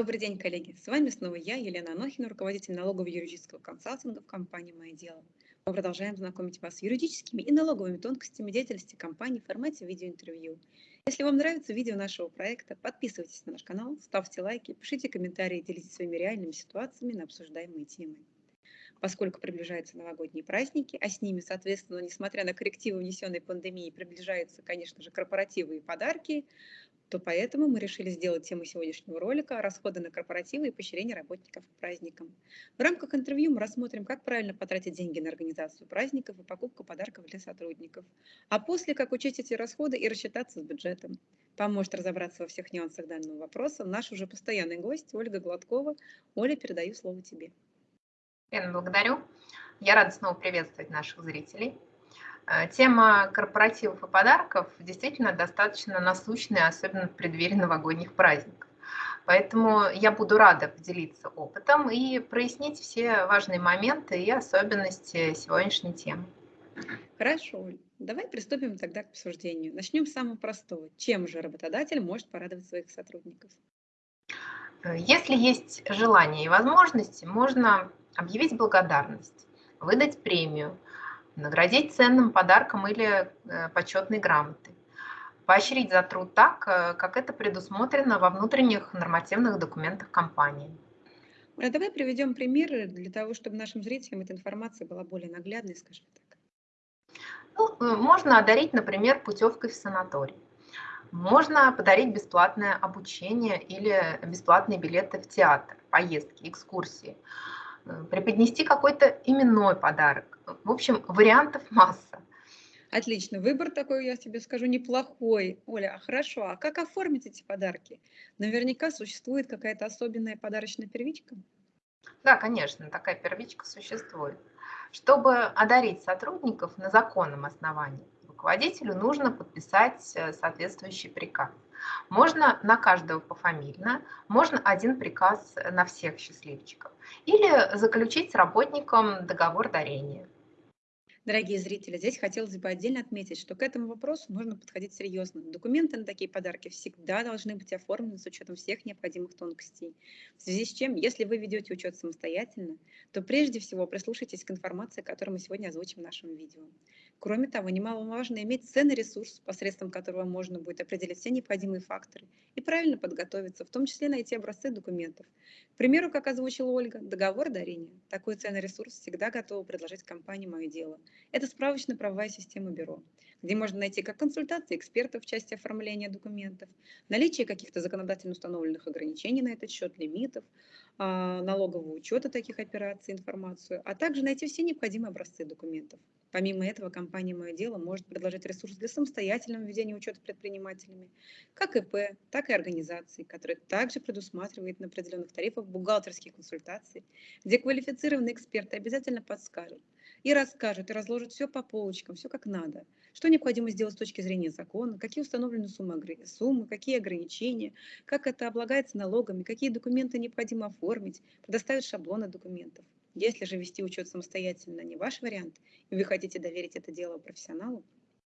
Добрый день, коллеги! С вами снова я, Елена Анохина, руководитель налогового юридического консалтинга в компании «Мое дело». Мы продолжаем знакомить вас с юридическими и налоговыми тонкостями деятельности компании в формате видеоинтервью. Если вам нравится видео нашего проекта, подписывайтесь на наш канал, ставьте лайки, пишите комментарии, делитесь своими реальными ситуациями на обсуждаемые темы. Поскольку приближаются новогодние праздники, а с ними, соответственно, несмотря на коррективы внесенной пандемии, приближаются, конечно же, корпоративы и подарки, то поэтому мы решили сделать тему сегодняшнего ролика «Расходы на корпоративы и поощрение работников к праздникам». В рамках интервью мы рассмотрим, как правильно потратить деньги на организацию праздников и покупку подарков для сотрудников, а после, как учесть эти расходы и рассчитаться с бюджетом. Поможет разобраться во всех нюансах данного вопроса наш уже постоянный гость Ольга Гладкова. Оля, передаю слово тебе. Лена, благодарю. Я рада снова приветствовать наших зрителей. Э, тема корпоративов и подарков действительно достаточно насущная, особенно в преддверии новогодних праздников. Поэтому я буду рада поделиться опытом и прояснить все важные моменты и особенности сегодняшней темы. Хорошо, давай приступим тогда к обсуждению. Начнем с самого простого. Чем же работодатель может порадовать своих сотрудников? Если есть желание и возможности, можно объявить благодарность, выдать премию – наградить ценным подарком или э, почетной грамотой, поощрить за труд так, э, как это предусмотрено во внутренних нормативных документах компании. А давай приведем примеры для того, чтобы нашим зрителям эта информация была более наглядной, скажем так. Ну, э, можно одарить, например, путевкой в санаторий. Можно подарить бесплатное обучение или бесплатные билеты в театр, поездки, экскурсии. Преподнести какой-то именной подарок, в общем, вариантов масса. Отлично, выбор такой, я тебе скажу, неплохой. Оля, а хорошо, а как оформить эти подарки? Наверняка существует какая-то особенная подарочная первичка? Да, конечно, такая первичка существует. Чтобы одарить сотрудников на законном основании, руководителю нужно подписать э, соответствующий приказ. Можно на каждого пофамильно, можно один приказ на всех счастливчиков. Или заключить с работником договор дарения. Дорогие зрители, здесь хотелось бы отдельно отметить, что к этому вопросу нужно подходить серьезно. Документы на такие подарки всегда должны быть оформлены с учетом всех необходимых тонкостей. В связи с чем, если вы ведете учет самостоятельно, то прежде всего прислушайтесь к информации, которую мы сегодня озвучим в нашем видео. Кроме того, немаловажно иметь ценный ресурс, посредством которого можно будет определить все необходимые факторы и правильно подготовиться, в том числе найти образцы документов. К примеру, как озвучила Ольга, договор дарения. Такой ценный ресурс всегда готова предложить компании «Мое дело». Это справочно-правовая система бюро, где можно найти как консультации экспертов в части оформления документов, наличие каких-то законодательно установленных ограничений на этот счет, лимитов, а, налогового учета таких операций, информацию, а также найти все необходимые образцы документов. Помимо этого, компания «Мое дело» может предложить ресурс для самостоятельного ведения учета предпринимателями, как ИП, так и организаций, которые также предусматривают на определенных тарифах бухгалтерские консультации, где квалифицированные эксперты обязательно подскажут и расскажут, и разложат все по полочкам, все как надо. Что необходимо сделать с точки зрения закона, какие установлены суммы какие ограничения, как это облагается налогами, какие документы необходимо оформить, предоставят шаблоны документов. Если же вести учет самостоятельно не ваш вариант, и вы хотите доверить это дело профессионалу,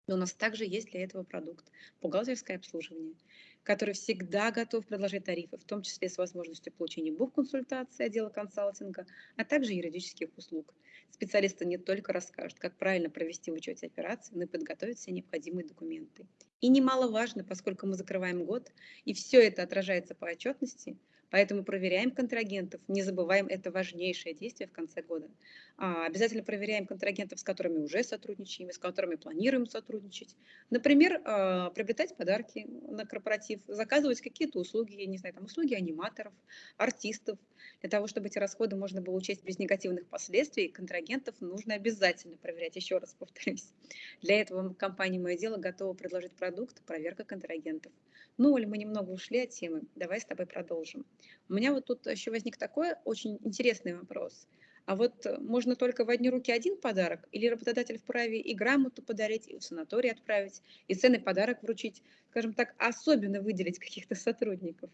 но у нас также есть для этого продукт – бухгалтерское обслуживание, который всегда готов предложить тарифы, в том числе с возможностью получения бухконсультации отдела консалтинга, а также юридических услуг. Специалисты не только расскажут, как правильно провести в учете операции, но и подготовят все необходимые документы. И немаловажно, поскольку мы закрываем год, и все это отражается по отчетности – Поэтому проверяем контрагентов, не забываем, это важнейшее действие в конце года. А, обязательно проверяем контрагентов, с которыми уже сотрудничаем, с которыми планируем сотрудничать. Например, а, приобретать подарки на корпоратив, заказывать какие-то услуги, я не знаю, там услуги аниматоров, артистов. Для того, чтобы эти расходы можно было учесть без негативных последствий, контрагентов нужно обязательно проверять, еще раз повторюсь. Для этого компания «Мое дело» готова предложить продукт «Проверка контрагентов». Ну, Оля, мы немного ушли от темы, давай с тобой продолжим. У меня вот тут еще возник такой очень интересный вопрос. А вот э, можно только в одни руки один подарок, или работодатель вправе и грамоту подарить, и в санаторий отправить, и ценный подарок вручить, скажем так, особенно выделить каких-то сотрудников?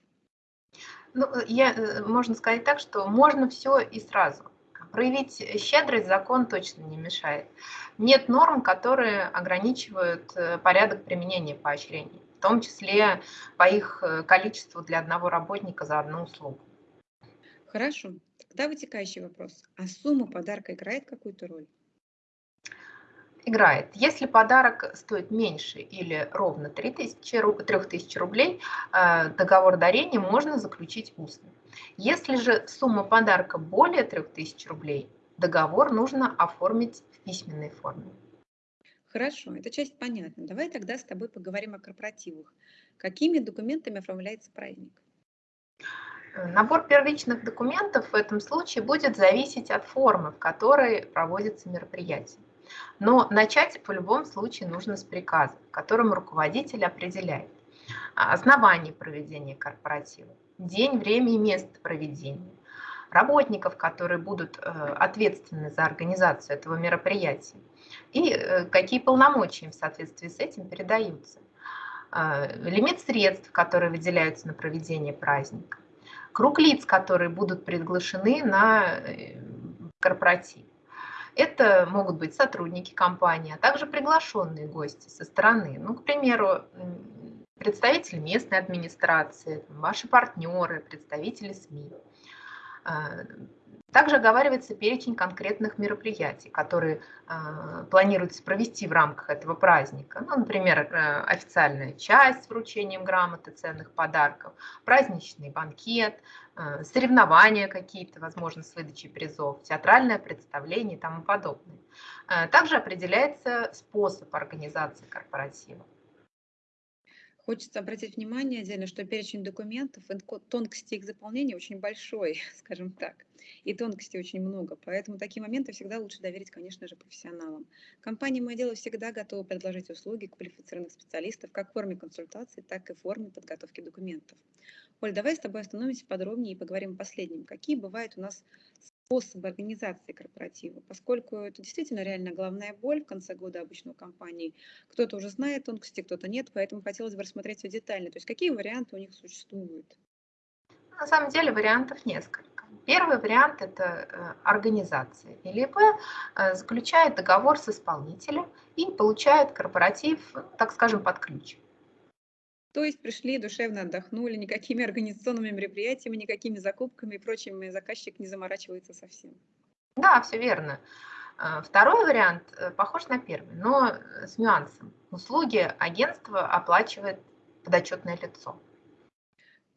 Ну, э, я, э, можно сказать так, что можно все и сразу. Проявить щедрость закон точно не мешает. Нет норм, которые ограничивают порядок применения поощрений. в том числе по их э, количеству для одного работника за одну услугу. Хорошо. Тогда вытекающий вопрос. А сумма подарка играет какую-то роль? Играет. Если подарок стоит меньше или ровно 3000, 3000 рублей, э, договор дарения можно заключить устно. Если же сумма подарка более 3000 рублей, договор нужно оформить в письменной форме. Хорошо, эта часть понятна. Давай тогда с тобой поговорим о корпоративах. Какими документами оформляется праздник? Э, набор первичных документов в этом случае будет зависеть от формы, в которой проводится мероприятие. Но начать в любом случае нужно с приказа, в котором руководитель определяет а, основание проведения корпоратива, день, время и место проведения, работников, которые будут э, ответственны за организацию этого мероприятия, и э, какие полномочия им в соответствии с этим передаются, а, лимит средств, которые выделяются на проведение праздника, круг лиц, которые будут приглашены на э, корпоратив. Это могут быть сотрудники компании, а также приглашенные гости со стороны. Ну, к примеру, представители местной администрации, ваши партнеры, представители СМИ. Также оговаривается перечень конкретных мероприятий, которые э, планируется провести в рамках этого праздника. Ну, например, э, официальная часть с вручением грамоты, ценных подарков, праздничный банкет, э, соревнования какие-то, возможно, с выдачей призов, театральное представление и тому подобное. Э, также определяется способ организации корпоратива. Хочется обратить внимание отдельно, что перечень документов тонкости их заполнения очень большой, скажем так, и тонкостей очень много, поэтому такие моменты всегда лучше доверить, конечно же, профессионалам. Компания «Мое дело» всегда готова предложить услуги квалифицированных специалистов как в форме консультаций, так и в форме подготовки документов. Оль, давай с тобой остановимся подробнее и поговорим о последнем. Какие бывают у нас способы организации корпоратива, поскольку это действительно реально главная боль в конце года обычно у компании. Кто-то уже знает тонкости, кто-то нет, поэтому хотелось бы рассмотреть все детально. То есть какие варианты у них существуют? На самом деле вариантов несколько. Первый вариант – это э, организация. ИЛП э, заключает договор с исполнителем и получает корпоратив, так скажем, под ключ. То есть пришли, душевно отдохнули, никакими организационными мероприятиями, никакими закупками и прочими заказчик не заморачивается совсем. Да, все верно. А, второй вариант э, похож на первый, но с нюансом. Услуги агентства оплачивает подотчетное лицо.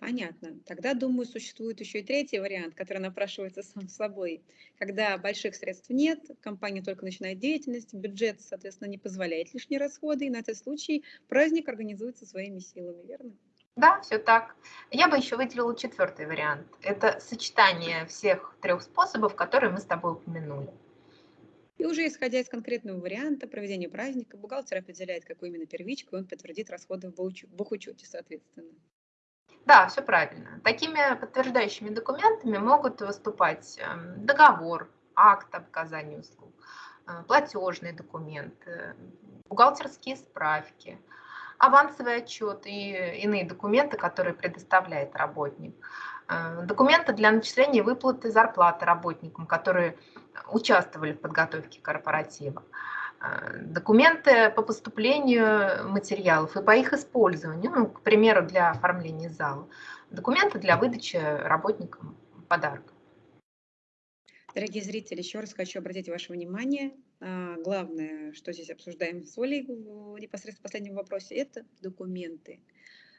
Понятно. Тогда, думаю, существует еще и третий вариант, который напрашивается сам собой. Когда больших средств нет, компания только начинает деятельность, бюджет, соответственно, не позволяет лишние расходы, и на этот случай праздник организуется своими силами, верно? Да, все так. Я бы еще выделила четвертый вариант. Это сочетание всех трех способов, которые мы с тобой упомянули. И уже исходя из конкретного варианта проведения праздника, бухгалтер определяет, какую именно первичку, он подтвердит расходы в бухучете, соответственно. Да, все правильно. Такими подтверждающими документами могут выступать эм, договор, акт об оказании услуг, э, платежный документ, бухгалтерские справки, авансовый отчет и иные документы, которые предоставляет работник. Э, документы для начисления выплаты зарплаты работникам, которые участвовали в подготовке корпоратива. А, документы по поступлению материалов и по их использованию, ну, к примеру, для оформления зала, документы для выдачи работникам подарка. Дорогие зрители, еще раз хочу обратить ваше внимание. А, главное, что здесь обсуждаем с Олей непосредственно в последнем вопросе, это документы.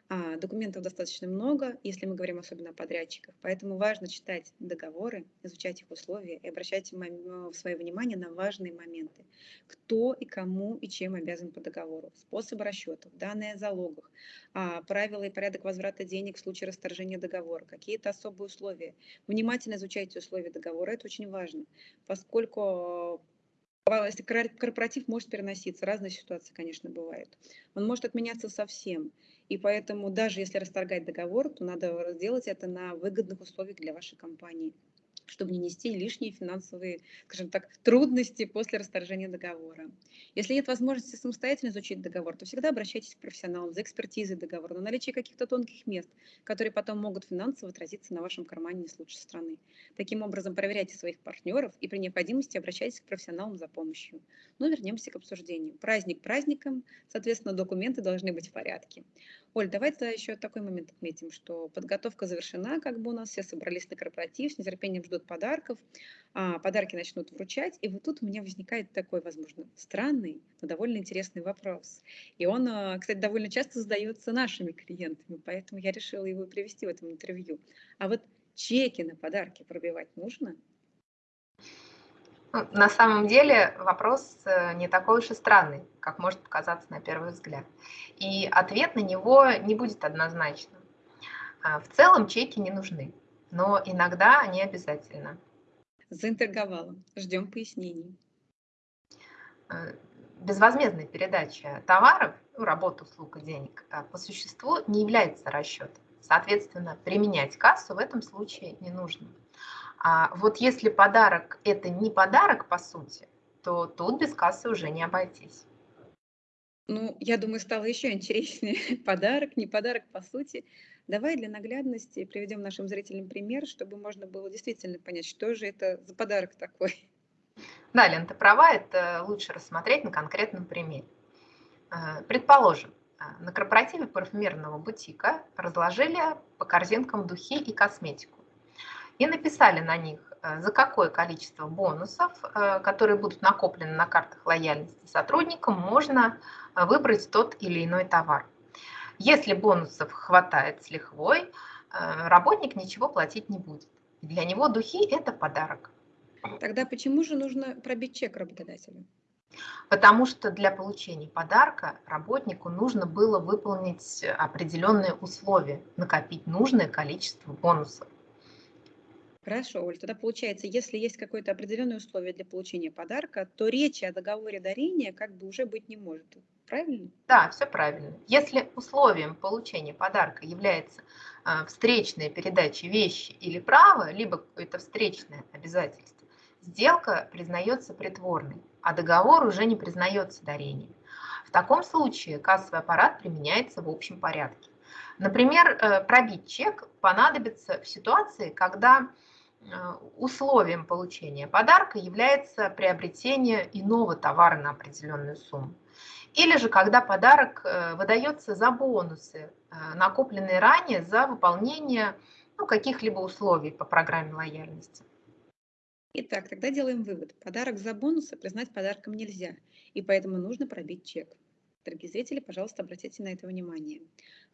А, документов достаточно много, если мы говорим особенно о подрядчиках, поэтому важно читать договоры, изучать их условия и обращать свое внимание на важные моменты. Кто и кому и чем обязан по договору, способы расчетов, данные о залогах, а, правила и порядок возврата денег в случае расторжения договора, какие-то особые условия. Внимательно изучайте условия договора, это очень важно, поскольку если корпоратив может переноситься, разные ситуации, конечно, бывают. Он может отменяться совсем. И поэтому даже если расторгать договор, то надо сделать это на выгодных условиях для вашей компании. Чтобы не нести лишние финансовые, скажем так, трудности после расторжения договора. Если нет возможности самостоятельно изучить договор, то всегда обращайтесь к профессионалам за экспертизой договора на наличие каких-то тонких мест, которые потом могут финансово отразиться на вашем кармане не с лучшей стороны. Таким образом, проверяйте своих партнеров и при необходимости обращайтесь к профессионалам за помощью. Но вернемся к обсуждению. Праздник праздником, соответственно, документы должны быть в порядке. Оль, давайте еще такой момент отметим, что подготовка завершена, как бы у нас все собрались на корпоратив, с нетерпением ждут подарков, а подарки начнут вручать, и вот тут у меня возникает такой, возможно, странный, но довольно интересный вопрос. И он, а, кстати, довольно часто задается нашими клиентами, поэтому я решила его привести в этом интервью. А вот чеки на подарки пробивать нужно? На самом деле вопрос э, не такой уж и странный, как может показаться на первый взгляд. И ответ на него не будет однозначным. А, в целом чеки не нужны, но иногда они обязательны. Заинтриговала. Ждем пояснений. Э, безвозмездная передача товаров, ну, работ, услуг и денег а, по существу не является расчетом. Соответственно, применять кассу в этом случае не нужно. А вот если подарок – это не подарок, по сути, то тут без кассы уже не обойтись. Ну, я думаю, стало еще интереснее. Подарок, не подарок, по сути. Давай для наглядности приведем нашим зрителям пример, чтобы можно было действительно понять, что же это за подарок такой. Да, Лен, ты права, это лучше рассмотреть на конкретном примере. Э, предположим, э, на корпоративе парфюмерного бутика разложили по корзинкам духи и косметику и написали на них, э, за какое количество бонусов, э, которые будут накоплены на картах лояльности сотрудникам, можно э, выбрать тот или иной товар. Если бонусов хватает с лихвой, работник ничего платить не будет. Для него духи – это подарок. Тогда почему же нужно пробить чек работодателю? Потому что для получения подарка работнику нужно было выполнить определенные условия, накопить нужное количество бонусов. Хорошо, Оль, тогда получается, если есть какое-то определенное условие для получения подарка, то речи о договоре дарения как бы уже быть не может. Правильно? Да, все правильно. Если условием получения подарка является э, встречная передача вещи или права, либо какое-то встречное обязательство, сделка признается притворной, а договор уже не признается дарением. В таком случае кассовый аппарат применяется в общем порядке. Например, э, пробить чек понадобится в ситуации, когда Э, условием получения подарка является приобретение иного товара на определенную сумму. Или же когда подарок э, выдается за бонусы, накопленные ранее за выполнение ну, каких-либо условий по программе лояльности. Итак, тогда делаем вывод. Подарок за бонусы признать подарком нельзя, и поэтому нужно пробить чек. Дорогие зрители, пожалуйста, обратите на это внимание.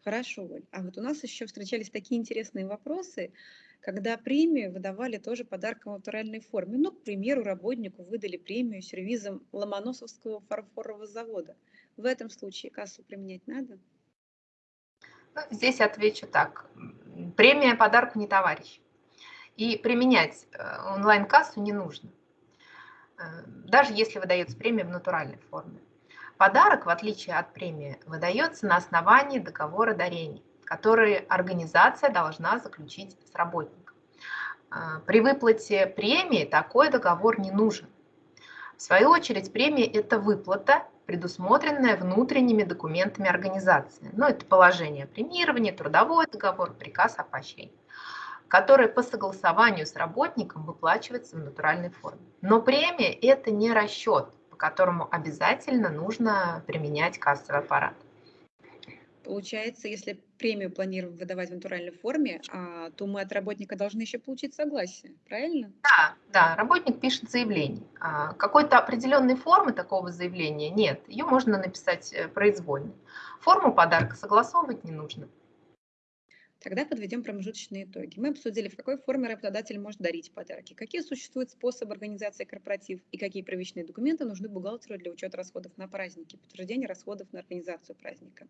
Хорошо, Оль. А вот у нас еще встречались такие интересные вопросы, когда премию выдавали тоже подарком в натуральной форме. Ну, к примеру, работнику выдали премию сервизом Ломоносовского фарфорового завода. В этом случае кассу применять надо? Ну, здесь отвечу так. Премия подарку не товарищ. И применять э, онлайн-кассу не нужно, э, даже если выдается премия в натуральной форме. Подарок, в отличие от премии, выдается на основании договора дарения которые организация должна заключить с работником. А, при выплате премии такой договор не нужен. В свою очередь, премия – это выплата, предусмотренная внутренними документами организации. Ну, это положение о премировании, трудовой договор, приказ о поощрении, который по согласованию с работником выплачивается в натуральной форме. Но премия – это не расчет, которому обязательно нужно применять кассовый аппарат. Получается, если премию планируем выдавать в натуральной форме, а, то мы от работника должны еще получить согласие, правильно? Да, да, работник пишет заявление. А, какой-то определенной формы такого заявления нет, ее можно написать э, произвольно. Форму подарка согласовывать не нужно. Тогда подведем промежуточные итоги. Мы обсудили, в какой форме работодатель может дарить подарки, какие существуют способы организации корпоратив и какие первичные документы нужны бухгалтеру для учета расходов на праздники, подтверждения расходов на организацию праздника.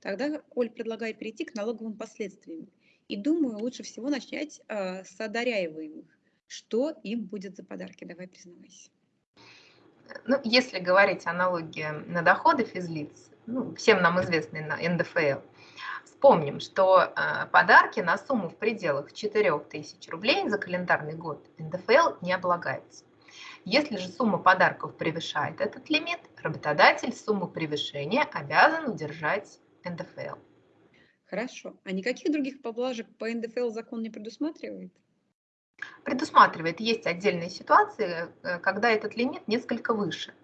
Тогда Оль предлагает перейти к налоговым последствиям. И думаю, лучше всего начать э, с одаряемых. Что им будет за подарки? Давай признавайся. Ну, если говорить о налоге на доходы физлиц, ну, всем нам известный на НДФЛ, Вспомним, что э, подарки на сумму в пределах 4000 рублей за календарный год НДФЛ не облагается. Если же сумма подарков превышает этот лимит, работодатель сумму превышения обязан удержать НДФЛ. Хорошо. А никаких других поблажек по НДФЛ закон не предусматривает? Предусматривает. Есть отдельные ситуации, э, когда этот лимит несколько выше.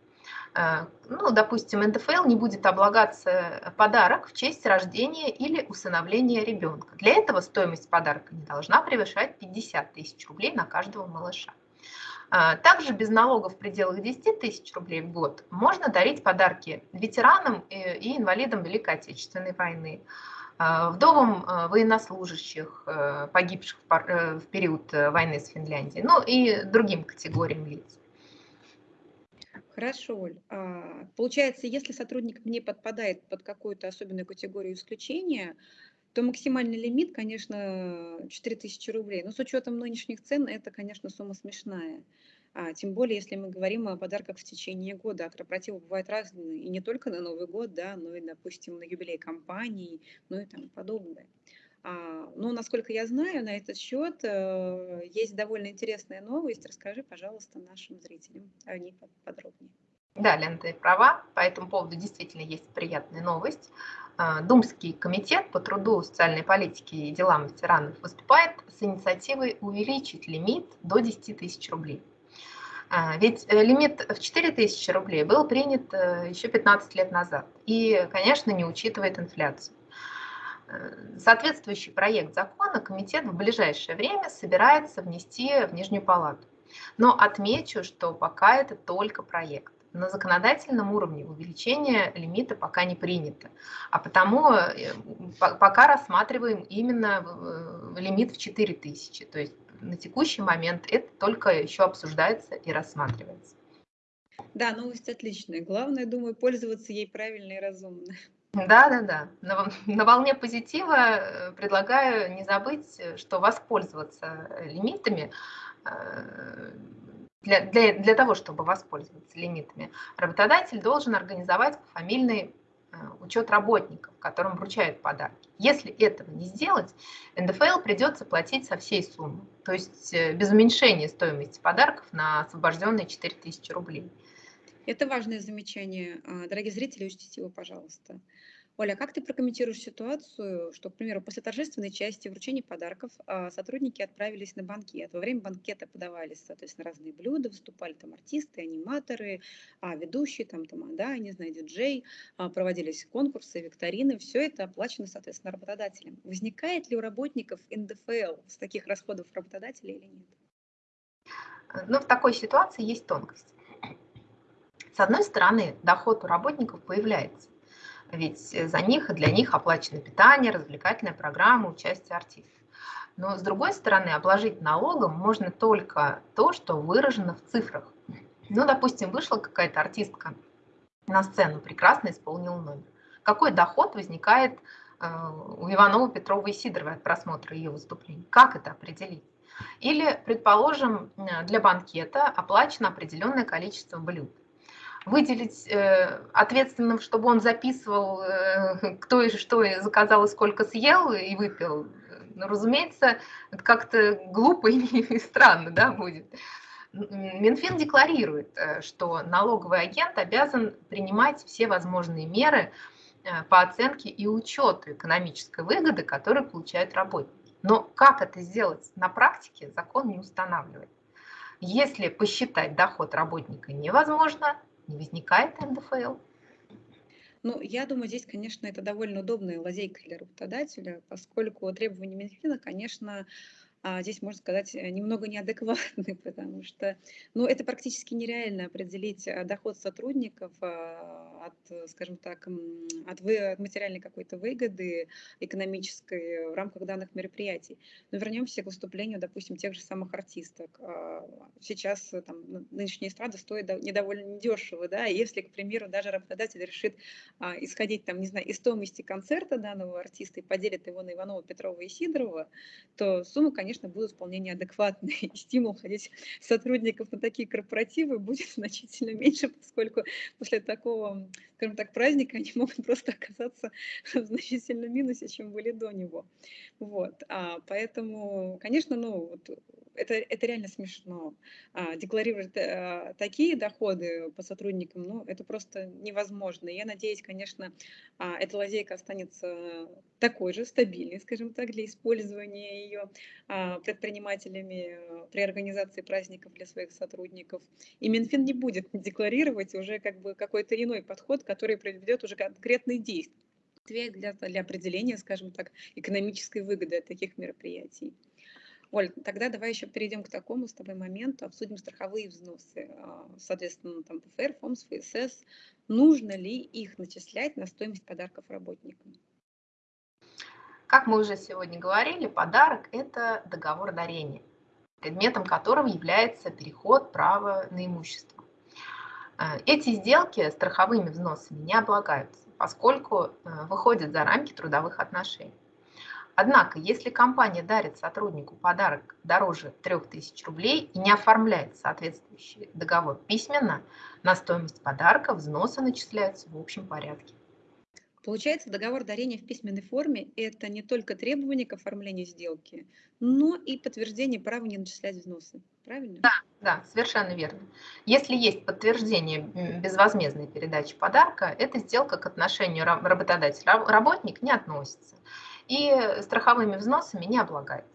Э, ну, допустим, НДФЛ не будет облагаться подарок в честь рождения или усыновления ребенка. Для этого стоимость подарка не должна превышать 50 тысяч рублей на каждого малыша. Э, также без налогов в пределах 10 тысяч рублей в год можно дарить подарки ветеранам и инвалидам Великой Отечественной войны, э, вдовам военнослужащих, погибших в период войны с Финляндией, ну и другим категориям лиц. Хорошо, Оль. А, получается, если сотрудник не подпадает под какую-то особенную категорию исключения, то максимальный лимит, конечно, 4000 рублей. Но с учетом нынешних цен это, конечно, сумма смешная. А, тем более, если мы говорим о подарках в течение года. А корпоративы бывают разные, и не только на Новый год, да, но и, допустим, на юбилей компании, ну и тому подобное. А, ну, насколько я знаю, на этот счет э, есть довольно интересная новость. Расскажи, пожалуйста, нашим зрителям о ней подробнее. Да, Лена, ты права. По этому поводу действительно есть приятная новость. А, Думский комитет по труду, социальной политике и делам ветеранов выступает с инициативой увеличить лимит до 10 тысяч рублей. А, ведь э, лимит в 4 тысячи рублей был принят э, еще 15 лет назад и, конечно, не учитывает инфляцию. Соответствующий проект закона комитет в ближайшее время собирается внести в Нижнюю палату. Но отмечу, что пока это только проект. На законодательном уровне увеличение лимита пока не принято, а потому э, пока рассматриваем именно э, лимит в 4000. То есть на текущий момент это только еще обсуждается и рассматривается. Да, новость отличная. Главное, думаю, пользоваться ей правильно и разумно. Да, да, да. На, на волне позитива э, предлагаю не забыть, э, что воспользоваться э, лимитами для, для, для того, чтобы воспользоваться лимитами, работодатель должен организовать фамильный учет работников, которым вручают подарки. Если этого не сделать, НДФЛ придется платить со всей суммы, то есть без уменьшения стоимости подарков на освобожденные 4000 рублей. Это важное замечание. А, дорогие зрители, учтите его, пожалуйста. Оля, как ты прокомментируешь ситуацию, что, к примеру, после торжественной части вручения подарков а, сотрудники отправились на банкет. Во время банкета подавались, соответственно, разные блюда, выступали там артисты, аниматоры, а, ведущие, там, тамада, не знаю, диджей, проводились конкурсы, викторины. Все это оплачено, соответственно, работодателем. Возникает ли у работников НДФЛ с таких расходов работодателя или нет? Ну, в такой ситуации есть тонкость. С одной стороны, доход у работников появляется, ведь за них и для них оплачено питание, развлекательная программа, участие артистов. Но с другой стороны, обложить налогом можно только то, что выражено в цифрах. Ну, допустим, вышла какая-то артистка на сцену, прекрасно исполнила номер. Какой доход возникает э, у Иванова, Петрова и Сидоровой от просмотра ее выступлений? Как это определить? Или, предположим, для банкета оплачено определенное количество блюд выделить э, ответственным, чтобы он записывал, э, кто и что заказал и сколько съел и выпил, ну, разумеется, это как-то глупо и странно да, будет. Минфин декларирует, э, что налоговый агент обязан принимать все возможные меры э, по оценке и учету экономической выгоды, которую получают работники. Но как это сделать на практике, закон не устанавливает. Если посчитать доход работника невозможно, не возникает НДФЛ? Ну, я думаю, здесь, конечно, это довольно удобная лазейка для работодателя, поскольку требования Минфина, конечно, здесь, можно сказать, э, немного неадекватны, потому что ну, это практически нереально определить э, доход сотрудников а, от, скажем так, от, вы, от материальной какой-то выгоды экономической в рамках данных мероприятий. Но вернемся к выступлению, допустим, тех же самых артисток. А, сейчас э, там, нынешняя эстрада стоит недовольно недешево, да, если, к примеру, даже работодатель решит а, исходить, там, не знаю, из стоимости концерта данного артиста и поделит его на Иванова, Петрова и Сидорова, то сумма, конечно, конечно, будут вполне неадекватные. И стимул ходить сотрудников на такие корпоративы будет значительно меньше, поскольку после такого, скажем так, праздника, они могут просто оказаться в значительном минусе, чем были до него. Вот. А, поэтому, конечно, ну, вот, это, это реально смешно. А, декларировать а, такие доходы по сотрудникам, ну, это просто невозможно. Я надеюсь, конечно, а, эта лазейка останется такой же, стабильной, скажем так, для использования ее а, предпринимателями при организации праздников для своих сотрудников. И Минфин не будет декларировать уже как бы какой-то иной подход, который приведет уже конкретные действия для, для определения, скажем так, экономической выгоды от таких мероприятий. Оль, тогда давай еще перейдем к такому с тобой моменту, обсудим страховые взносы. А, соответственно, там ПФР, ФОМС, ФСС. Нужно ли их начислять на стоимость подарков работникам? Как мы уже сегодня говорили, подарок – это договор дарения, предметом которого является переход права на имущество. Э, эти сделки страховыми взносами не облагаются, поскольку э, выходят за рамки трудовых отношений. Однако, если компания дарит сотруднику подарок дороже 3000 рублей и не оформляет соответствующий договор письменно, на стоимость подарка взносы начисляются в общем порядке. Получается, договор дарения в письменной форме – это не только требование к оформлению сделки, но и подтверждение права не начислять взносы. Правильно? Да, да, совершенно верно. Если есть подтверждение безвозмездной передачи подарка, эта сделка к отношению работодатель-работник не относится и страховыми взносами не облагается.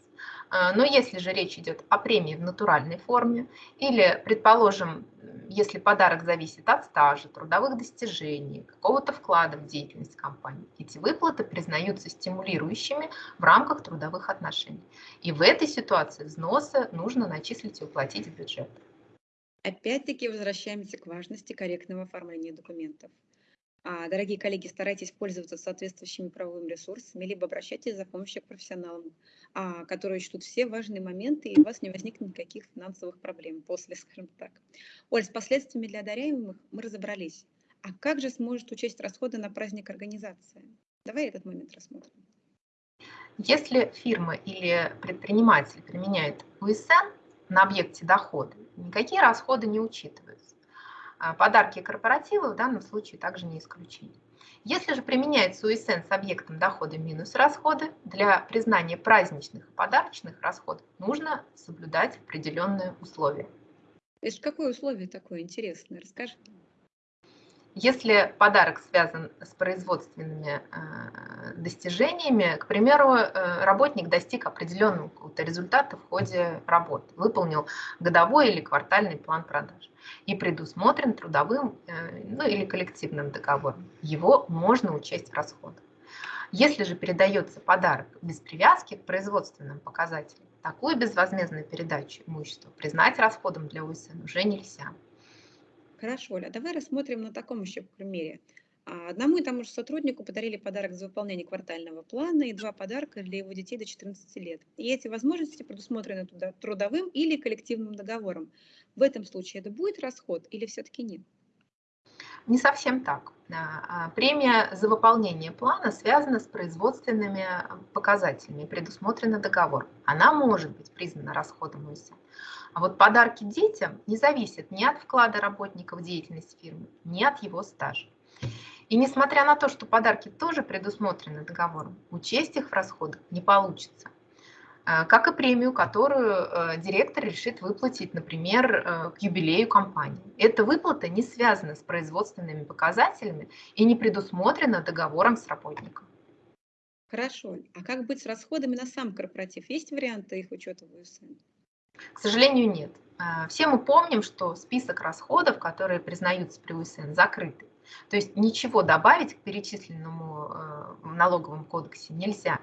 А, но если же речь идет о премии в натуральной форме или, предположим, если подарок зависит от стажа, трудовых достижений, какого-то вклада в деятельность компании, эти выплаты признаются стимулирующими в рамках трудовых отношений. И в этой ситуации взносы нужно начислить и уплатить в бюджет. Опять-таки возвращаемся к важности корректного оформления документов. А, дорогие коллеги, старайтесь пользоваться соответствующими правовыми ресурсами, либо обращайтесь за помощью к профессионалам, а, которые учтут все важные моменты, и у вас не возникнет никаких финансовых проблем после, скажем так. Оль, с последствиями для одаряемых мы разобрались. А как же сможет учесть расходы на праздник организация? Давай этот момент рассмотрим. Если фирма или предприниматель применяет УСН на объекте дохода, никакие расходы не учитываются. А, подарки и корпоративы в данном случае также не исключение. Если же применяется УСН с объектом дохода минус расходы, для признания праздничных и подарочных расходов нужно соблюдать определенные условия. Это какое условие такое интересное? Расскажи. Если подарок связан с производственными э, достижениями, к примеру, э, работник достиг определенного результата в ходе работы, выполнил годовой или квартальный план продаж и предусмотрен трудовым э, ну, или коллективным договором, его можно учесть в расходах. Если же передается подарок без привязки к производственным показателям, такую безвозмездную передачу имущества признать расходом для УСН уже нельзя. Хорошо, Оля, давай рассмотрим на таком еще примере. А, одному и тому же сотруднику подарили подарок за выполнение квартального плана и два подарка для его детей до 14 лет. И эти возможности предусмотрены трудовым или коллективным договором. В этом случае это будет расход или все-таки нет? Не совсем так. А, премия за выполнение плана связана с производственными показателями, предусмотрена договор. Она может быть признана расходом ОСН. А вот подарки детям не зависят ни от вклада работника в деятельность фирмы, ни от его стажа. И несмотря на то, что подарки тоже предусмотрены договором, учесть их в расходах не получится. А, как и премию, которую э, директор решит выплатить, например, э, к юбилею компании. Эта выплата не связана с производственными показателями и не предусмотрена договором с работником. Хорошо. А как быть с расходами на сам корпоратив? Есть варианты их учета в УСН? К сожалению, нет. А, все мы помним, что список расходов, которые признаются при УСН, закрытый. То есть ничего добавить к перечисленному э, в налоговом кодексе нельзя.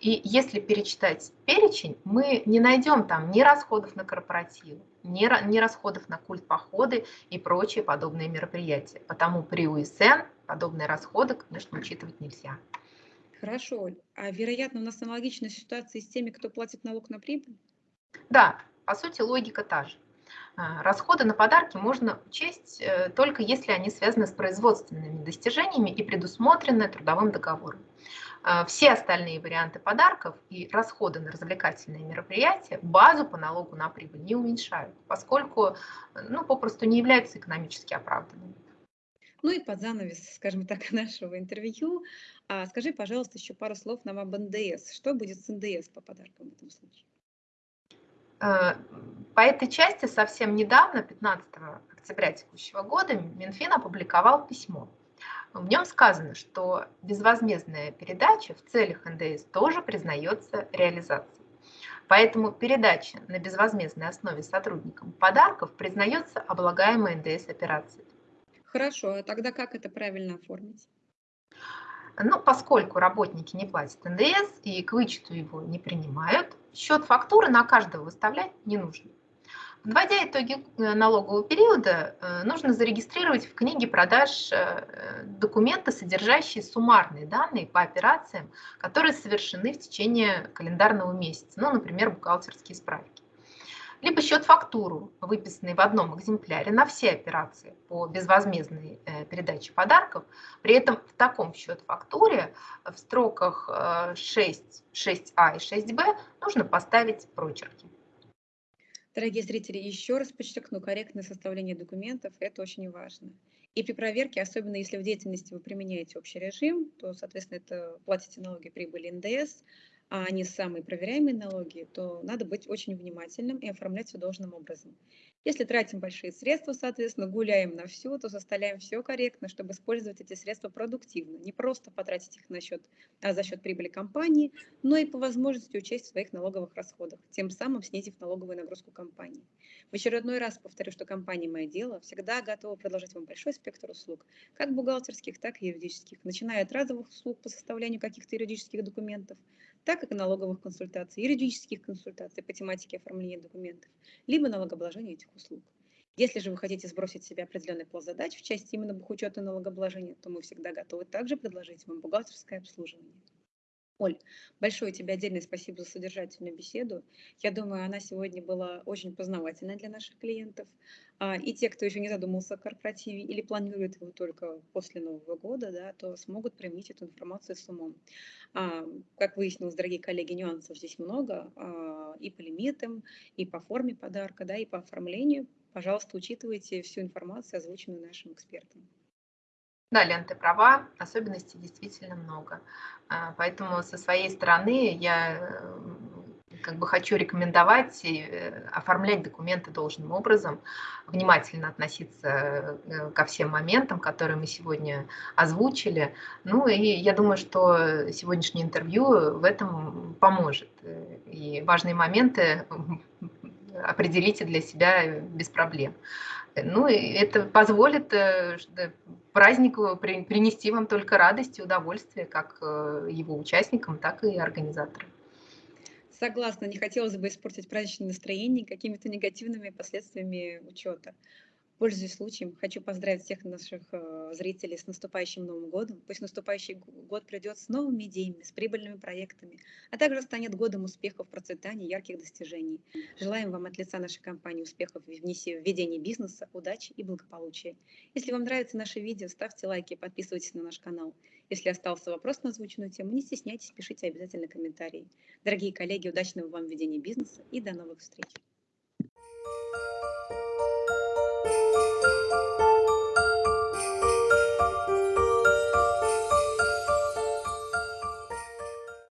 И если перечитать перечень, мы не найдем там ни расходов на корпоративы, ни, ни расходов на культ походы и прочие подобные мероприятия. Потому при УСН подобные расходы, конечно, учитывать нельзя. Хорошо. А вероятно, у нас аналогичная ситуация с теми, кто платит налог на прибыль? Да, по сути, логика та же. А, расходы на подарки можно учесть э, только если они связаны с производственными достижениями и предусмотрены трудовым договором. А, все остальные варианты подарков и расходы на развлекательные мероприятия базу по налогу на прибыль не уменьшают, поскольку ну, попросту не являются экономически оправданными. Ну и под занавес, скажем так, нашего интервью, а, скажи, пожалуйста, еще пару слов нам об НДС. Что будет с НДС по подаркам в этом случае? Э, по этой части совсем недавно, 15 октября текущего года, Минфин опубликовал письмо. В нем сказано, что безвозмездная передача в целях НДС тоже признается реализацией. Поэтому передача на безвозмездной основе сотрудникам подарков признается облагаемой НДС операцией. Хорошо, а тогда как это правильно оформить? Ну, поскольку работники не платят НДС и к вычету его не принимают, счет фактуры на каждого выставлять не нужно. Подводя итоги э, налогового периода, э, нужно зарегистрировать в книге продаж э, документы, содержащие суммарные данные по операциям, которые совершены в течение календарного месяца, ну, например, бухгалтерские справки либо счет-фактуру, выписанный в одном экземпляре на все операции по безвозмездной передаче подарков. При этом в таком счет-фактуре в строках 6, э, 6А и 6Б нужно поставить прочерки. Дорогие зрители, еще раз подчеркну, корректное составление документов – это очень важно. И при проверке, особенно если в деятельности вы применяете общий режим, то, соответственно, это платите налоги прибыли НДС, а они самые проверяемые налоги, то надо быть очень внимательным и оформлять все должным образом. Если тратим большие средства, соответственно, гуляем на все, то составляем все корректно, чтобы использовать эти средства продуктивно. Не просто потратить их на счет, а за счет прибыли компании, но и по возможности учесть в своих налоговых расходах, тем самым снизив налоговую нагрузку компании. В очередной раз повторю, что компания «Мое дело» всегда готова предложить вам большой спектр услуг, как бухгалтерских, так и юридических, начиная от разовых услуг по составлению каких-то юридических документов, так как и налоговых консультаций, юридических консультаций по тематике оформления документов, либо налогообложения этих услуг. Если же вы хотите сбросить себя определенный план задач в части именно бухучета налогообложения, то мы всегда готовы также предложить вам бухгалтерское обслуживание. Оль, большое тебе отдельное спасибо за содержательную беседу. Я думаю, она сегодня была очень познавательной для наших клиентов. А, и те, кто еще не задумался о корпоративе или планирует его только после Нового года, да, то смогут применить эту информацию с умом. А, как выяснилось, дорогие коллеги, нюансов здесь много а, и по лимитам, и по форме подарка, да, и по оформлению. Пожалуйста, учитывайте всю информацию, озвученную нашим экспертам. Да, Лен, ты права, особенностей действительно много. А, поэтому со своей стороны я э, как бы хочу рекомендовать э, оформлять документы должным образом, внимательно относиться э, ко всем моментам, которые мы сегодня озвучили. Ну и я думаю, что сегодняшнее интервью в этом поможет. И важные моменты определите для себя без проблем. Ну, и это позволит э, празднику принести вам только радость и удовольствие, как э, его участникам, так и организаторам. Согласна, не хотелось бы испортить праздничное настроение какими-то негативными последствиями учета. Пользуясь случаем, хочу поздравить всех наших э, зрителей с наступающим Новым годом. Пусть наступающий год придет с новыми идеями, с прибыльными проектами, а также станет годом успехов, процветания, ярких достижений. Желаем вам от лица нашей компании успехов в ведении бизнеса, удачи и благополучия. Если вам нравится наше видео, ставьте лайки подписывайтесь на наш канал. Если остался вопрос на озвученную тему, не стесняйтесь, пишите обязательно комментарии. Дорогие коллеги, удачного вам ведения бизнеса и до новых встреч!